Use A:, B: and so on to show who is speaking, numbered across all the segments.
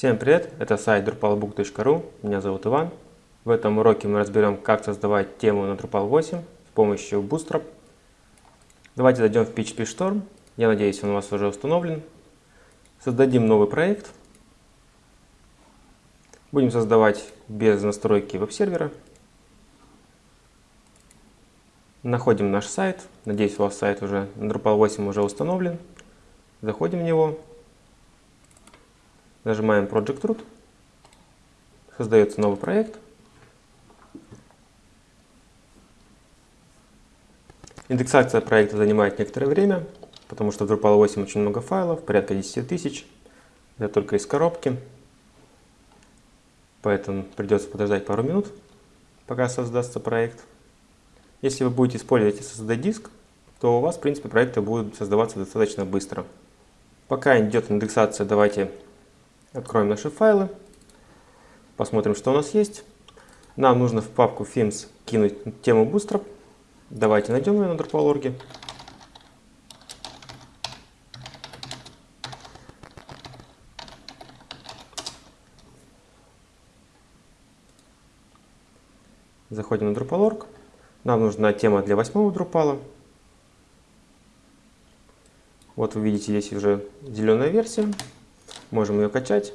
A: Всем привет, это сайт drupalbook.ru, меня зовут Иван. В этом уроке мы разберем, как создавать тему на Drupal 8 с помощью Bootstrap. Давайте зайдем в PHP Storm, я надеюсь он у вас уже установлен. Создадим новый проект. Будем создавать без настройки веб-сервера. Находим наш сайт, надеюсь у вас сайт уже на Drupal 8 уже установлен. Заходим в него, Нажимаем Project Root. Создается новый проект. Индексация проекта занимает некоторое время, потому что в Drupal 8 очень много файлов, порядка 10 тысяч. Это только из коробки. Поэтому придется подождать пару минут, пока создастся проект. Если вы будете использовать SSD-диск, то у вас, в принципе, проекты будут создаваться достаточно быстро. Пока идет индексация, давайте Откроем наши файлы, посмотрим, что у нас есть. Нам нужно в папку Themes кинуть тему Bootstrap. Давайте найдем ее на Drupal.org. Заходим на Drupal.org. Нам нужна тема для восьмого Drupal. Вот вы видите здесь уже зеленая версия. Можем ее качать.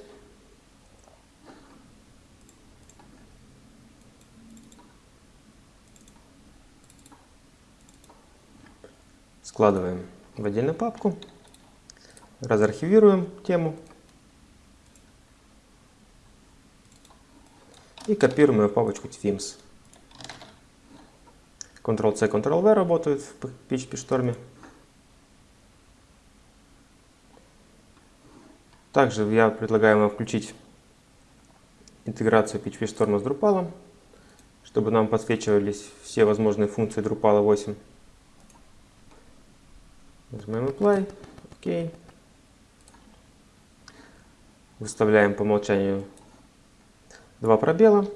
A: Складываем в отдельную папку. Разархивируем тему. И копируем ее в папочку Themes. Ctrl-C, Ctrl-V работают в PHP Также я предлагаю вам включить интеграцию PHP Storm с Drupal, чтобы нам подсвечивались все возможные функции Drupal 8. Нажимаем Apply, OK. Выставляем по умолчанию два пробела.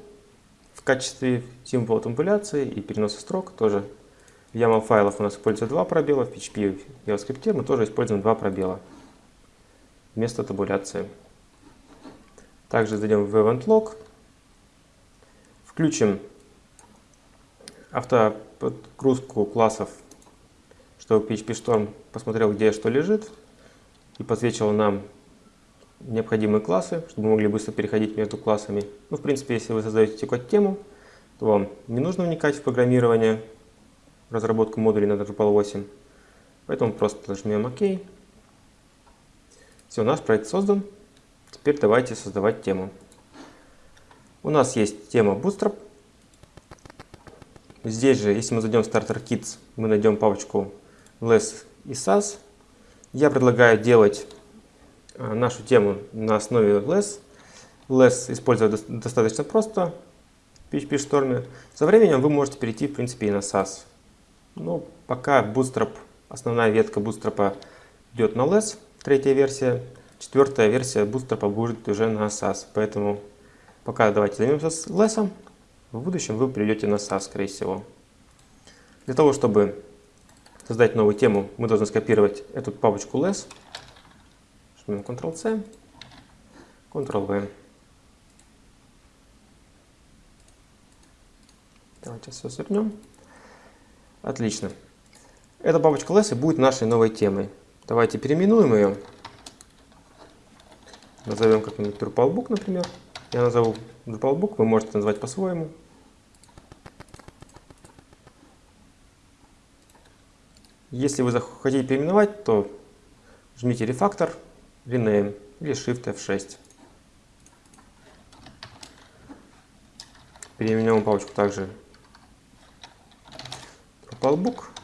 A: В качестве символа тамбуляции и переноса строк тоже в YAML файлах у нас используется два пробела, в PHP и JavaScript мы тоже используем два пробела вместо табуляции. Также зайдем в Event Log, включим автоподгрузку классов, чтобы PHP Storm посмотрел, где что лежит, и подсвечивал нам необходимые классы, чтобы мы могли быстро переходить между классами. Ну, в принципе, если вы создаете текущую тему, то вам не нужно вникать в программирование, разработку модулей на Drupal 8. Поэтому просто нажмем ОК. Все, наш проект создан. Теперь давайте создавать тему. У нас есть тема Bootstrap. Здесь же, если мы зайдем в Starter Kits, мы найдем папочку less и SAS. Я предлагаю делать а, нашу тему на основе less. Less использовать достаточно просто в PHP Storm. Со временем вы можете перейти, в принципе, и на SAS. Но пока Bootstrap, основная ветка Bootstrap идет на less, третья версия. Четвертая версия Bootstrap будет уже на SAS. Поэтому пока давайте займемся less. В будущем вы придете на SAS, скорее всего. Для того, чтобы создать новую тему, мы должны скопировать эту папочку less. Жмем Ctrl-C, Ctrl-V. Давайте все свернем. Отлично. Эта папочка less будет нашей новой темой. Давайте переименуем ее. Назовем как-нибудь DrupalBook, например. Я назову DrupalBook, вы можете назвать по-своему. Если вы захотите переименовать, то жмите Refactor, Rename или Shift F6. Переименуем папочку также DrupalBook.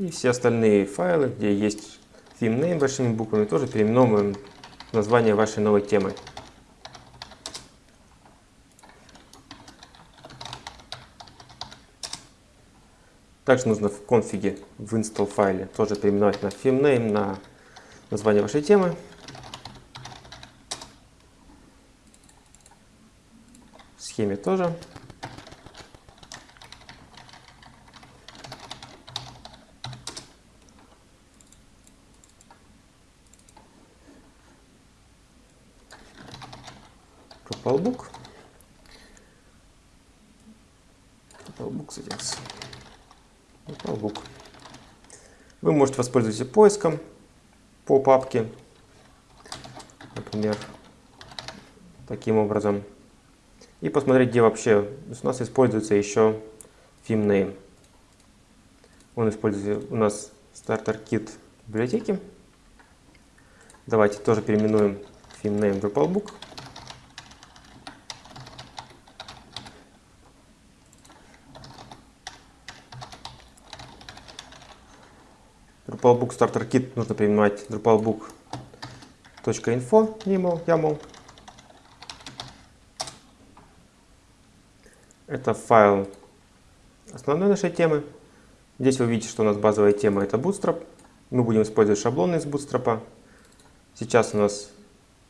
A: И все остальные файлы, где есть theme name большими буквами, тоже переименовываем название вашей новой темы. Также нужно в конфиге, в install файле тоже переименовать на theme name, на название вашей темы. В схеме тоже. DrupalBook. DrupalBook settings. DrupalBook. Вы можете воспользоваться поиском по папке, например, таким образом. И посмотреть, где вообще у нас используется еще theme name. Он используется у нас kit библиотеки. Давайте тоже переименуем theme name DrupalBook. DrupalBook Starter Kit нужно переименовать drupalbook.info YAML. Это файл основной нашей темы. Здесь вы видите, что у нас базовая тема это Bootstrap. Мы будем использовать шаблоны из Bootstrap. Сейчас у нас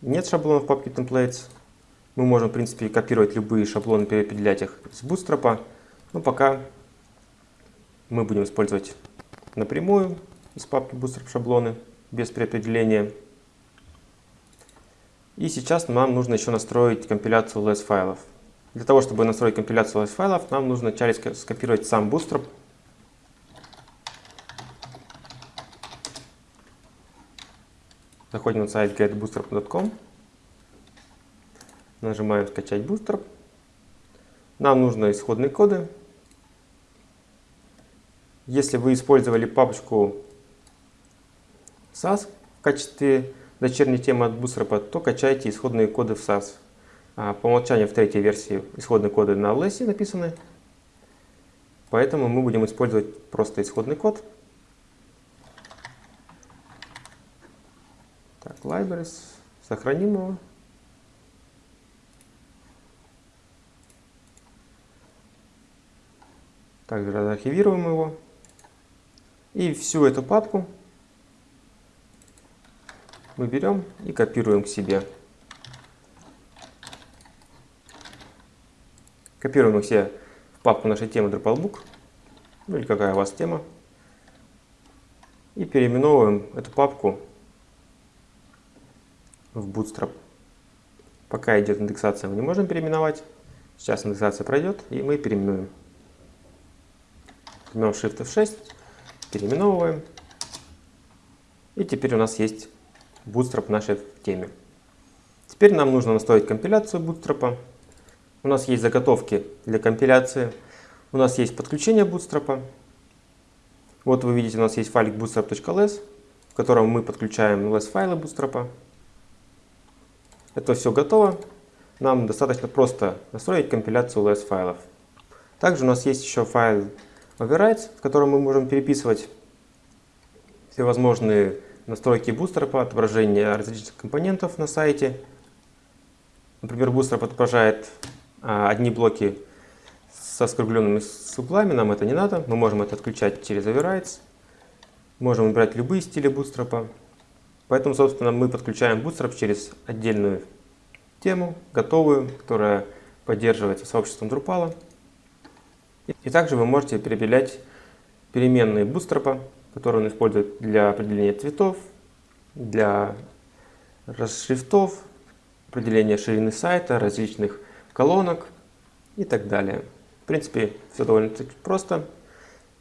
A: нет шаблонов в папке Templates. Мы можем, в принципе, копировать любые шаблоны, переопределять их из Bootstrap. Но пока мы будем использовать напрямую из папки Bootstrap шаблоны без переопределения. И сейчас нам нужно еще настроить компиляцию LS файлов. Для того, чтобы настроить компиляцию LS файлов, нам нужно вначале скопировать сам Bootstrap. Заходим на сайт getbootstrap.com. Нажимаем «Скачать Bootstrap». Нам нужны исходные коды. Если вы использовали папочку SAS в качестве дочерней темы от Bootstrap, то качайте исходные коды в SAS. А по умолчанию в третьей версии исходные коды на LS написаны, поэтому мы будем использовать просто исходный код. Так, libraries, сохраним его. Также архивируем его. И всю эту папку мы берем и копируем к себе. Копируем их все в папку нашей темы DrupalBook, ну или какая у вас тема. И переименовываем эту папку в Bootstrap. Пока идет индексация, мы не можем переименовать. Сейчас индексация пройдет, и мы переименуем. Жмем Shift F6, переименовываем. И теперь у нас есть Bootstrap нашей теме. Теперь нам нужно настроить компиляцию Bootstrap. У нас есть заготовки для компиляции. У нас есть подключение Bootstrap. Вот вы видите, у нас есть файлик bootstrap.ls, в котором мы подключаем LS файлы Bootstrap. Это все готово. Нам достаточно просто настроить компиляцию LS файлов. Также у нас есть еще файл overrides, в котором мы можем переписывать всевозможные настройки Bootstrap, отображение различных компонентов на сайте. Например, Bootstrap отображает а, одни блоки со скругленными суплами, нам это не надо. Мы можем это отключать через Overrides. Можем выбирать любые стили Bootstrap. Поэтому, собственно, мы подключаем Bootstrap через отдельную тему, готовую, которая поддерживается сообществом Drupal. И также вы можете переопределять переменные Bootstrap который он использует для определения цветов, для расшрифтов, определения ширины сайта, различных колонок и так далее. В принципе, все довольно просто.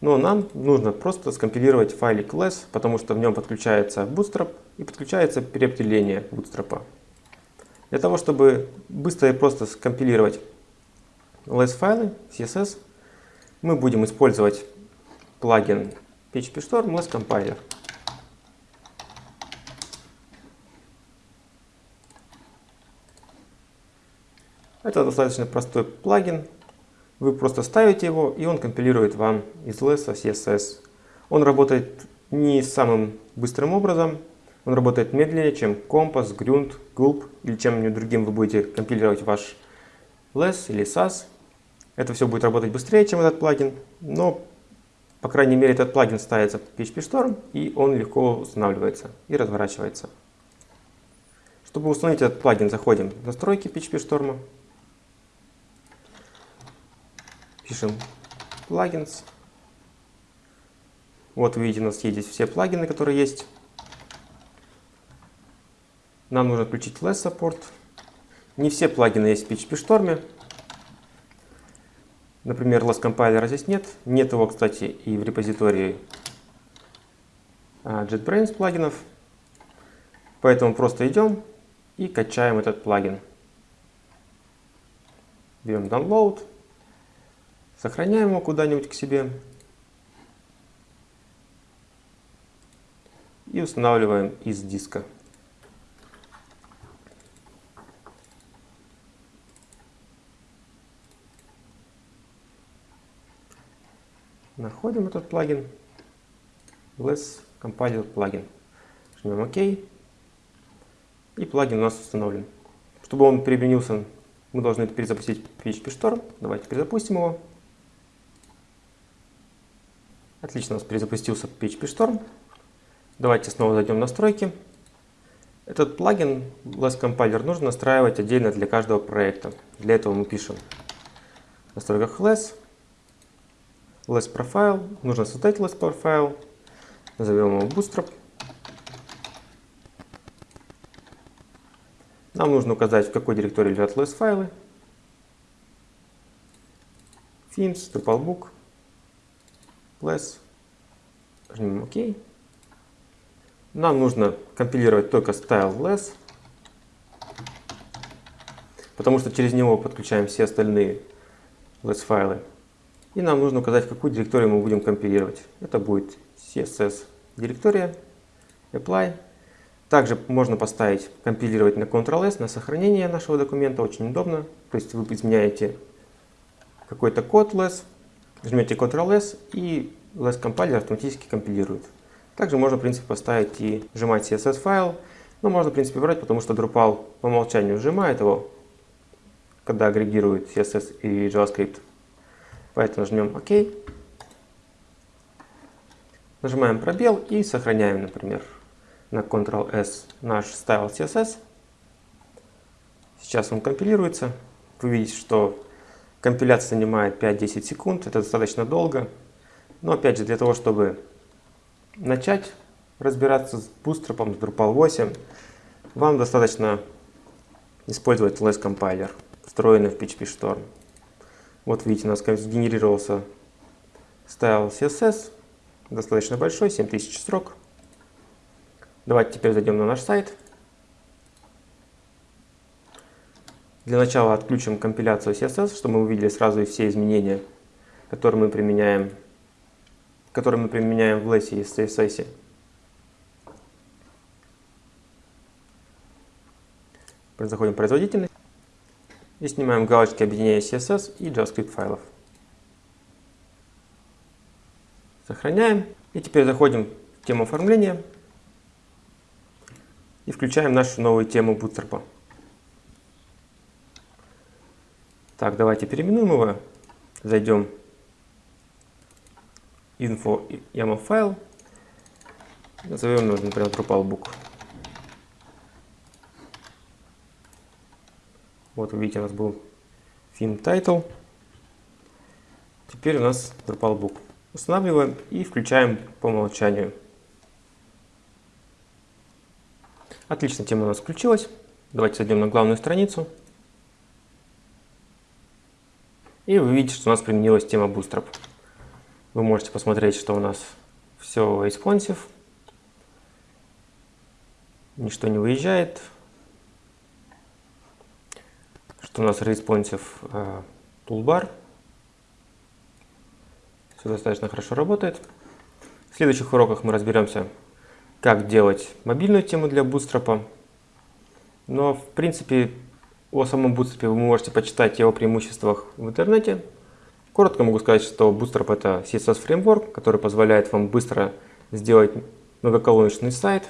A: Но нам нужно просто скомпилировать файлик less, потому что в нем подключается Bootstrap и подключается переопределение Bootstrap. Для того, чтобы быстро и просто скомпилировать less файлы, CSS, мы будем использовать плагин PHP Storm Less Compiler. Это достаточно простой плагин. Вы просто ставите его, и он компилирует вам из LS CSS. Он работает не самым быстрым образом. Он работает медленнее, чем Compass, Grunt, Gulp или чем-нибудь другим вы будете компилировать ваш LS или SAS. Это все будет работать быстрее, чем этот плагин, но по крайней мере, этот плагин ставится в PHP Storm, и он легко устанавливается и разворачивается. Чтобы установить этот плагин, заходим в настройки PHP Storm. Пишем плагинс. Вот вы видите, у нас есть здесь все плагины, которые есть. Нам нужно включить Less Support. Не все плагины есть в PHP Storm. Например, LS Compiler здесь нет. Нет его, кстати, и в репозитории а, JetBrains плагинов. Поэтому просто идем и качаем этот плагин. Берем download, сохраняем его куда-нибудь к себе и устанавливаем из диска. Находим этот плагин, Less Compiler плагин. Жмем ОК. И плагин у нас установлен. Чтобы он применился, мы должны перезапустить PHP Storm. Давайте перезапустим его. Отлично, у нас перезапустился PHP Storm. Давайте снова зайдем в настройки. Этот плагин Less Compiler нужно настраивать отдельно для каждого проекта. Для этого мы пишем в настройках Less, Less Profile. Нужно создать Less Profile. Назовем его Bootstrap. Нам нужно указать, в какой директории лежат LS файлы. Themes, Drupalbook, less. Жмем ОК. Нам нужно компилировать только style less, потому что через него подключаем все остальные less файлы. И нам нужно указать, какую директорию мы будем компилировать. Это будет CSS директория, apply. Также можно поставить, компилировать на Ctrl-S, на сохранение нашего документа, очень удобно. То есть вы изменяете какой-то код less, жмете Ctrl-S и less компайлер автоматически компилирует. Также можно, в принципе, поставить и сжимать CSS файл, но можно, в принципе, брать, потому что Drupal по умолчанию сжимает его, когда агрегирует CSS и JavaScript. Поэтому нажмем ОК. Нажимаем пробел и сохраняем, например на Ctrl-S наш Style CSS. Сейчас он компилируется. Вы видите, что компиляция занимает 5-10 секунд. Это достаточно долго. Но опять же, для того, чтобы начать разбираться с Bootstrap, с Drupal 8, вам достаточно использовать LS Compiler, встроенный в PHP Storm. Вот видите, у нас сгенерировался Style CSS, достаточно большой, 7000 строк. Давайте теперь зайдем на наш сайт. Для начала отключим компиляцию CSS, чтобы мы увидели сразу все изменения, которые мы применяем, которые мы применяем в LESS и CSS. Заходим в производительность и снимаем галочки объединения CSS и JavaScript файлов. Сохраняем. И теперь заходим в тему оформления и включаем нашу новую тему Bootstrap. Так, давайте переименуем его. Зайдем YAML файл. Назовем его, например, DrupalBook. Вот видите, у нас был theme title. Теперь у нас DrupalBook. Устанавливаем и включаем по умолчанию. Отлично, тема у нас включилась. Давайте зайдем на главную страницу. И вы видите, что у нас применилась тема Bootstrap. Вы можете посмотреть, что у нас все responsive. Ничто не выезжает. Что у нас responsive uh, toolbar. Все достаточно хорошо работает. В следующих уроках мы разберемся, как делать мобильную тему для Bootstrap. Но, в принципе, о самом Bootstrap вы можете почитать его преимуществах в интернете. Коротко могу сказать, что Bootstrap это CSS фреймворк, который позволяет вам быстро сделать многоколоночный сайт.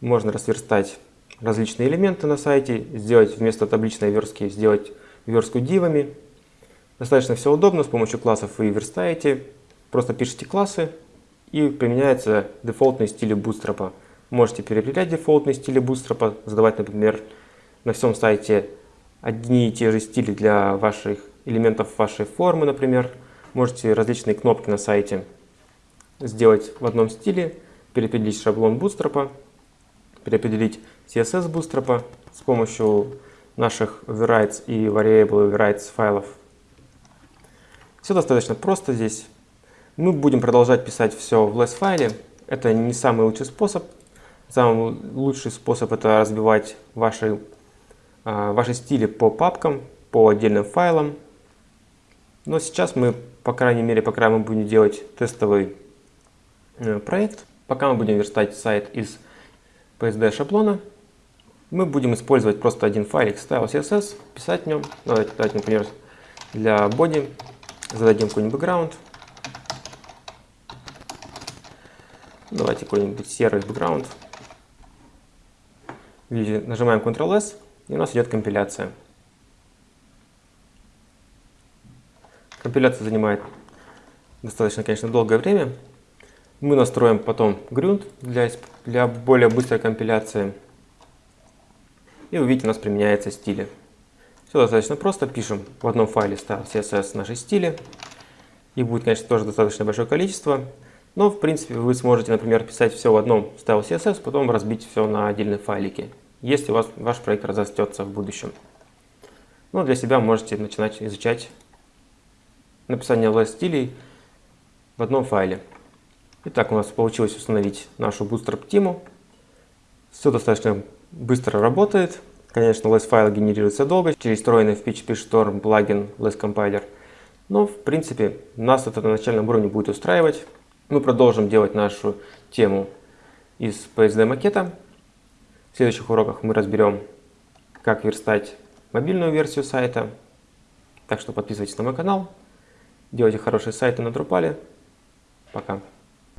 A: Можно расверстать различные элементы на сайте, сделать вместо табличной верстки, сделать верстку дивами. Достаточно все удобно, с помощью классов вы верстаете, просто пишите классы, и применяются дефолтные стили Bootstrap. Можете переопределять дефолтные стили Bootstrap, задавать, например, на всем сайте одни и те же стили для ваших элементов вашей формы, например. Можете различные кнопки на сайте сделать в одном стиле, переопределить шаблон Bootstrap, переопределить CSS Bootstrap с помощью наших overrides и variable overrides файлов. Все достаточно просто здесь. Мы будем продолжать писать все в less файле. Это не самый лучший способ. Самый лучший способ это разбивать ваши, а, ваши стили по папкам, по отдельным файлам. Но сейчас мы, по крайней мере, пока мы будем делать тестовый э, проект, пока мы будем верстать сайт из PSD шаблона, мы будем использовать просто один файлик style CSS, писать в нем. Давайте, давайте например, для body зададим какой-нибудь background. Давайте какой-нибудь серый background. Нажимаем Ctrl-S, и у нас идет компиляция. Компиляция занимает достаточно, конечно, долгое время. Мы настроим потом грунт для, для более быстрой компиляции. И вы видите, у нас применяется стили. Все достаточно просто. Пишем в одном файле style CSS наши стили. Их будет, конечно, тоже достаточно большое количество. Но, в принципе, вы сможете, например, писать все в одном style CSS, потом разбить все на отдельные файлики, если у вас ваш проект разрастется в будущем. Но для себя можете начинать изучать написание less стилей в одном файле. Итак, у нас получилось установить нашу Bootstrap тему. Все достаточно быстро работает. Конечно, less файл генерируется долго через встроенный в PHP Storm плагин less compiler. Но, в принципе, нас это на начальном уровне будет устраивать. Мы продолжим делать нашу тему из PSD макета. В следующих уроках мы разберем, как верстать мобильную версию сайта. Так что подписывайтесь на мой канал. Делайте хорошие сайты на Drupal. Пока.